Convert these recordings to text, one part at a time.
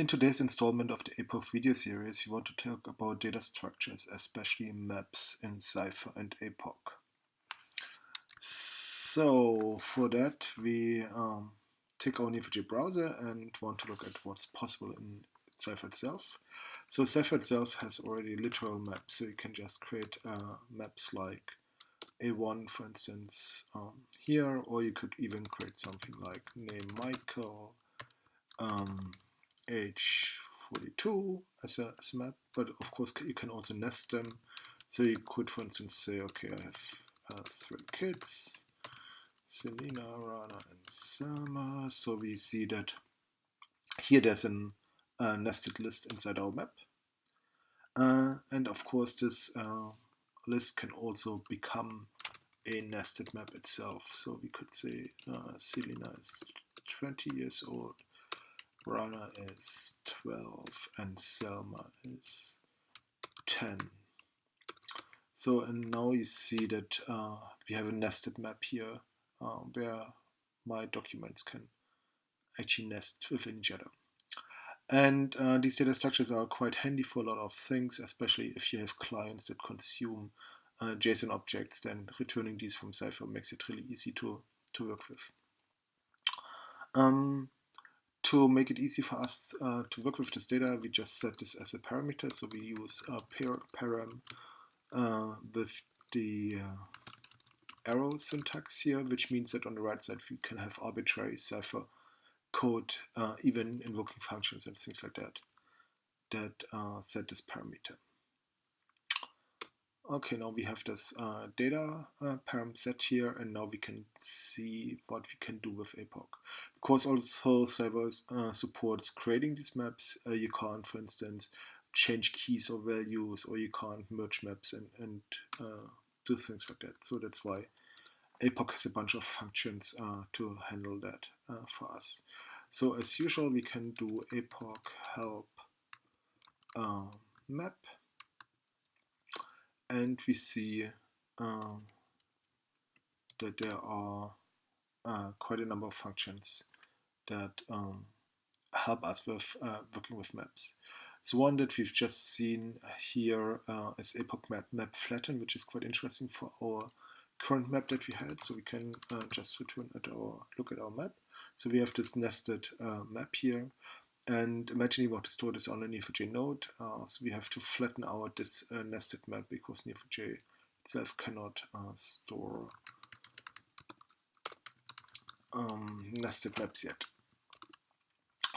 In today's installment of the APOC video series, we want to talk about data structures, especially maps in Cypher and APOC. So for that, we um, take our Neo4j browser and want to look at what's possible in Cypher itself. So Cypher itself has already literal maps, so you can just create uh, maps like A1, for instance, um, here, or you could even create something like name Michael, um, age 42 as a, as a map, but of course you can also nest them. So you could, for instance, say, okay, I have uh, three kids, Selena, Rana, and Selma. So we see that here there's a uh, nested list inside our map. Uh, and of course, this uh, list can also become a nested map itself. So we could say uh, Selena is 20 years old, Rana is 12 and Selma is 10. So and now you see that uh, we have a nested map here uh, where my documents can actually nest within each other. And uh, these data structures are quite handy for a lot of things, especially if you have clients that consume uh, JSON objects, then returning these from Cypher makes it really easy to, to work with. Um, to make it easy for us uh, to work with this data, we just set this as a parameter. So we use a par param uh, with the uh, arrow syntax here, which means that on the right side we can have arbitrary Cypher code, uh, even invoking functions and things like that, that uh, set this parameter. Okay, now we have this uh, data uh, param set here, and now we can see what we can do with APOC. Because also Cypher uh, supports creating these maps, uh, you can't, for instance, change keys or values, or you can't merge maps and, and uh, do things like that. So that's why APOC has a bunch of functions uh, to handle that for us. So as usual, we can do APOC help map and we see um, that there are uh, quite a number of functions that um, help us with uh, working with maps. So one that we've just seen here uh, is APOC map map flatten, which is quite interesting for our current map that we had. So we can uh, just return at our look at our map. So we have this nested uh, map here, and imagine you want to store this on a Neo4j node, uh, so we have to flatten out this uh, nested map because Neo4j itself cannot uh, store um, nested maps yet.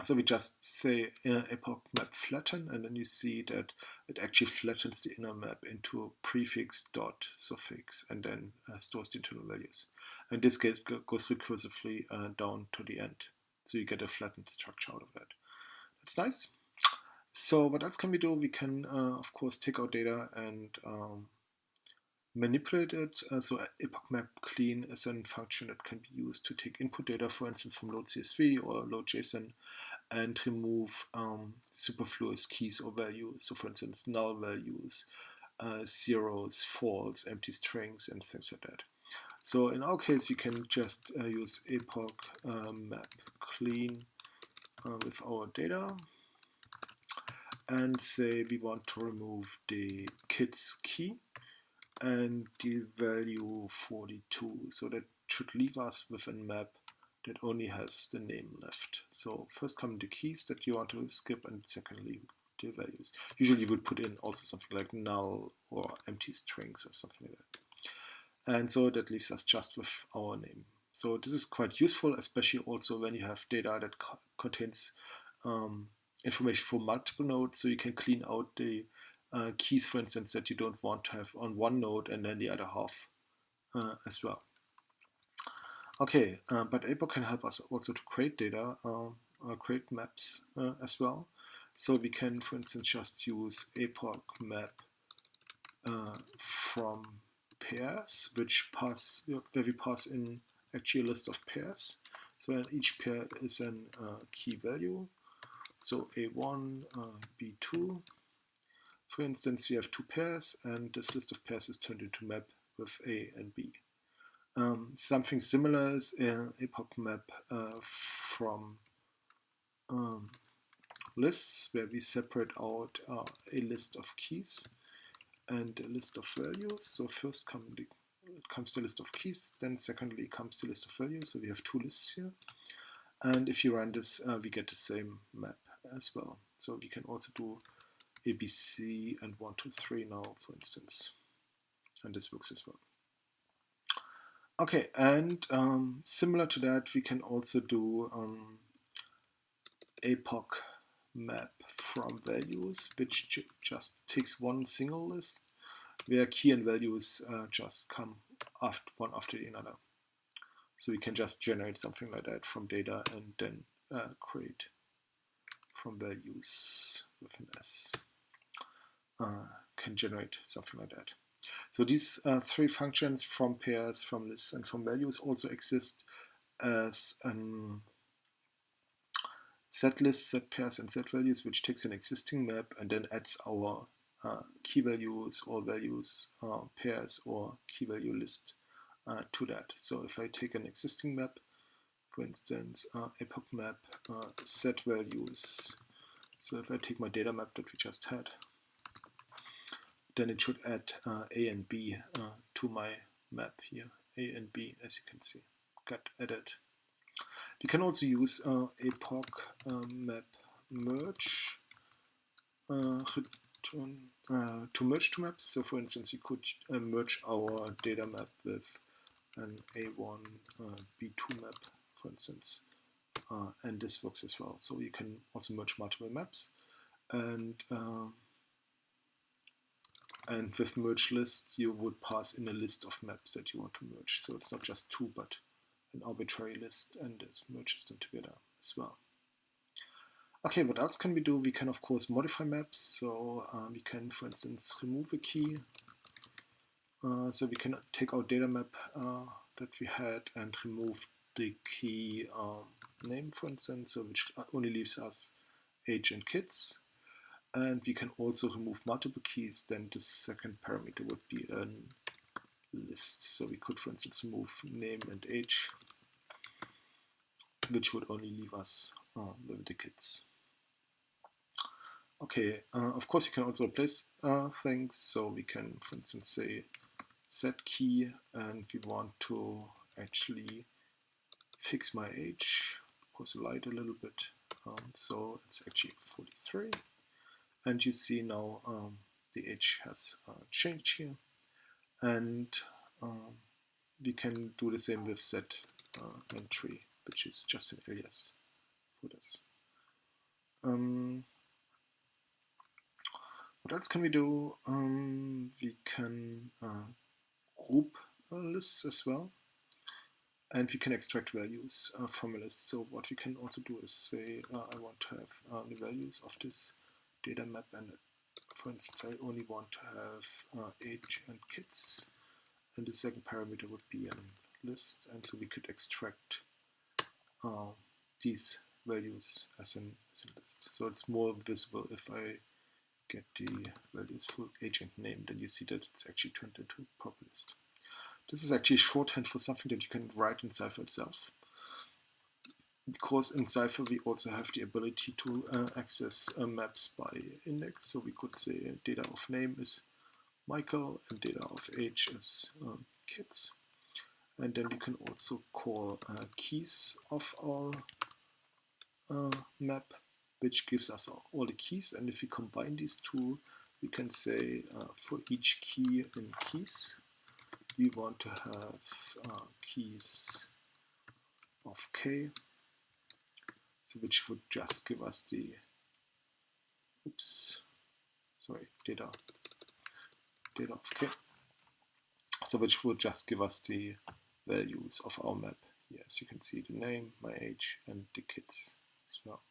So we just say uh, APOC map flatten, and then you see that it actually flattens the inner map into a prefix dot suffix, and then uh, stores the internal values. And this goes recursively uh, down to the end, so you get a flattened structure out of that. It's nice. So what else can we do? We can, uh, of course, take our data and um, manipulate it. Uh, so APOC map clean is a function that can be used to take input data, for instance, from load CSV or load JSON and remove um, superfluous keys or values. So for instance, null values, uh, zeros, false, empty strings, and things like that. So in our case, we can just uh, use APOC uh, map clean uh, with our data and say we want to remove the kids key and the value 42 so that should leave us with a map that only has the name left. So first come the keys that you want to skip and secondly the values. Usually you would put in also something like null or empty strings or something like that. And so that leaves us just with our name so this is quite useful, especially also when you have data that co contains um, information for multiple nodes, so you can clean out the uh, keys, for instance, that you don't want to have on one node and then the other half uh, as well. Okay, uh, but APOC can help us also to create data, um, uh, create maps uh, as well. So we can, for instance, just use APOC map uh, from pairs, which pass where we pass in actually a list of pairs. So each pair is a uh, key value. So A1, uh, B2. For instance, we have two pairs, and this list of pairs is turned into map with A and B. Um, something similar is uh, APOC map uh, from um, lists where we separate out uh, a list of keys and a list of values. So first come the, comes the list of keys, then secondly comes the list of values. So we have two lists here. And if you run this, uh, we get the same map as well. So we can also do ABC and 1, 2, 3 now, for instance. And this works as well. Okay, and um, similar to that, we can also do um, APOC map from values, which just takes one single list, where key and values uh, just come after one after the other. So we can just generate something like that from data and then uh, create from values with an S. Uh, can generate something like that. So these uh, three functions from pairs, from lists, and from values also exist as an set list, set pairs, and set values, which takes an existing map and then adds our key values or values uh, pairs or key value list uh, to that. So if I take an existing map, for instance, uh, APOC map, uh, set values. So if I take my data map that we just had, then it should add uh, A and B uh, to my map here. A and B, as you can see, got added. We can also use uh, APOC map merge uh, return, uh, to merge two maps. So for instance, we could uh, merge our data map with an A1 B2 map, for instance. and this works as well. So you can also merge multiple maps. And um, and with merge list, you would pass in a list of maps that you want to merge. So it's not just two, but an arbitrary list and it merges them together as well. Okay, what else can we do? We can of course modify maps. So uh, we can, for instance, remove a key. Uh, so we can take our data map uh, that we had and remove the key um, name, for instance, so which only leaves us age and kids and we can also remove multiple keys then the second parameter would be a list so we could for instance remove name and age which would only leave us uh, with the kids okay uh, of course you can also replace uh, things. So we can for instance say set key. And we want to actually fix my age of course light a little bit. Um, so it's actually 43 and you see now um, the age has uh, changed here. And um, we can do the same with set uh, entry which is just an alias for this. Um, what else can we do um, we can uh, group lists as well. And we can extract values uh, from a list so what we can also do is say uh, I want to have uh, the values of this data map and for instance I only want to have uh, age and kids. And the second parameter would be a list. And so we could extract uh, these values as an, as a list. So it's more visible if I get the values for agent name then you see that it's actually turned into a proper list. This is actually shorthand for something that you can write in Cypher itself because in Cypher we also have the ability to uh, access uh, maps by index. So we could say data of name is Michael and data of age is um, kids. And then we can also call uh, keys of our uh, map, which gives us all the keys. And if we combine these two, we can say uh, for each key in keys, we want to have uh, keys of k. So which would just give us the oops sorry data data of k. So which would just give us the values of our map. Yes you can see the name my age and the kids as well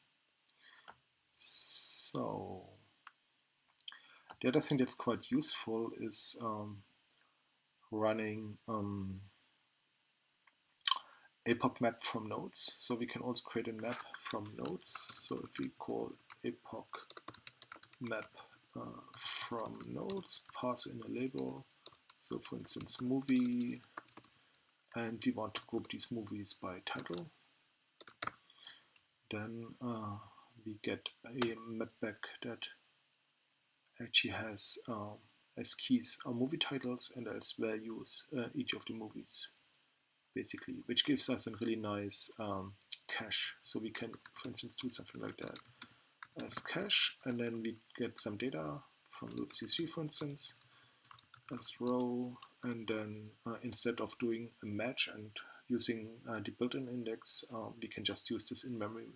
so the other thing that's quite useful is um, running um, APOC map from nodes. So we can also create a map from nodes. So if we call APOC map uh, from nodes, pass in a label. So for instance, movie, and we want to group these movies by title. Then uh, we get a map back that actually has um, as keys our movie titles and as values uh, each of the movies basically which gives us a really nice um, cache. So we can for instance do something like that. As cache and then we get some data from libc3 for instance as row and then uh, instead of doing a match and using uh, the built-in index um, we can just use this in-memory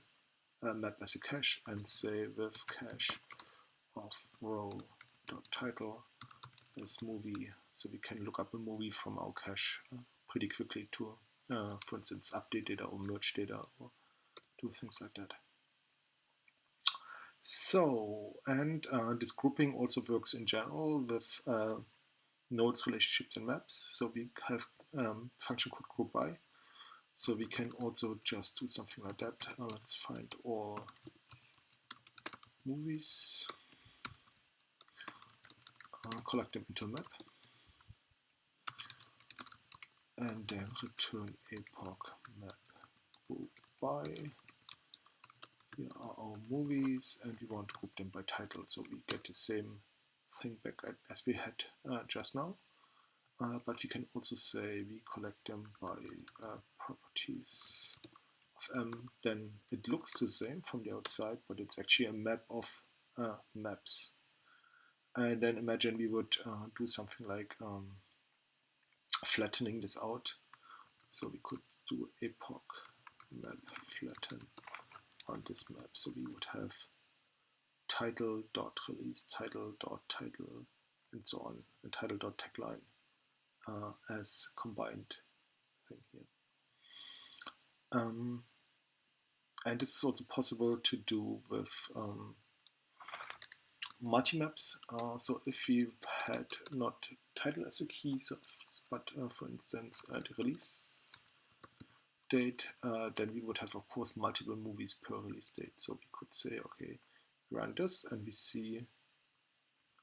uh, map as a cache and say with cache of row dot title. As movie so we can look up a movie from our cache uh, pretty quickly to uh, for instance update data or merge data or do things like that. So and uh, this grouping also works in general with uh, nodes relationships and maps. So we have um, function called group by so we can also just do something like that. Uh, let's find all movies, uh, collect them into a map, and then return APOC map group by. Here are our movies, and we want to group them by title, so we get the same thing back as we had uh, just now. Uh, but we can also say we collect them by uh, properties of M. Then it looks the same from the outside, but it's actually a map of uh, maps. And then imagine we would uh, do something like um, flattening this out. So we could do APOC map flatten on this map. So we would have title dot release, title dot title, and so on, and title dot tagline uh, as combined thing here. Um, and this is also possible to do with um, multi-maps. Uh, so if you've had not title as a key, so but uh, for instance uh, the release date, uh, then we would have of course multiple movies per release date. So we could say, okay, run this and we see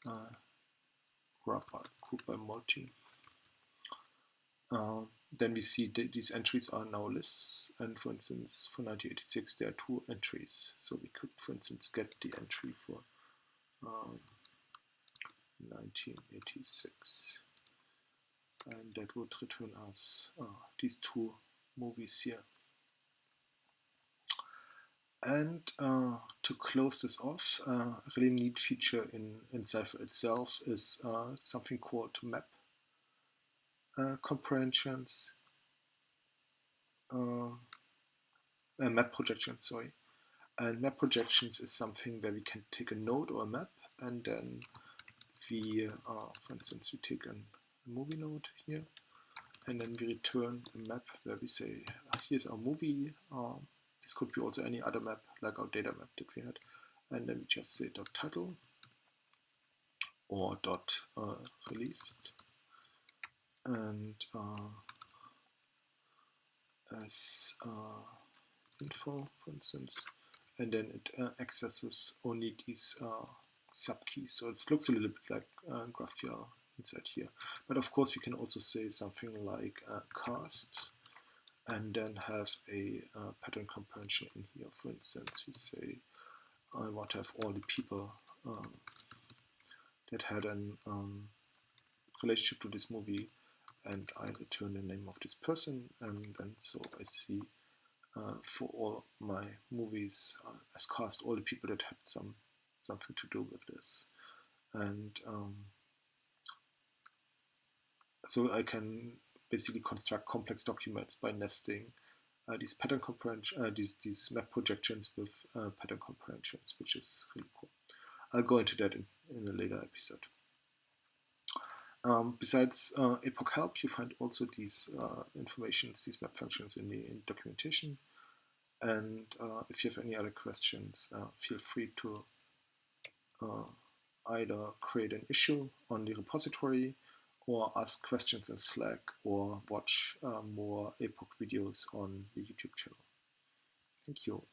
uh, group by, multi. Uh, then we see that these entries are now lists. And for instance for 1986 there are two entries. So we could for instance get the entry for um, 1986 and that would return us uh, these two movies here. And uh, to close this off, uh, a really neat feature in, in Cypher itself is uh, something called map uh, comprehensions, uh, uh, map projections, sorry. And map projections is something where we can take a node or a map and then we, uh, for instance, we take a movie node here and then we return a map where we say, uh, here's our movie. Um, this could be also any other map like our data map that we had. And then we just say dot title or dot uh, released and uh, as uh, info, for instance, and then it uh, accesses only these uh, subkeys. So it looks a little bit like uh, GraphQL inside here. But of course, we can also say something like uh, cast and then have a pattern comprehension in here. For instance, we say I want to have all the people um, that had an um, relationship to this movie and I return the name of this person and then so I see uh, for all my movies uh, as cast all the people that had some something to do with this and um, so I can basically construct complex documents by nesting uh, these pattern comprehension, uh, these, these map projections with uh, pattern comprehensions, which is really cool. I'll go into that in, in a later episode. Um, besides uh, APOC help, you find also these uh, informations, these map functions in the in documentation. And uh, if you have any other questions, uh, feel free to uh, either create an issue on the repository or ask questions in Slack or watch uh, more APOC videos on the YouTube channel. Thank you.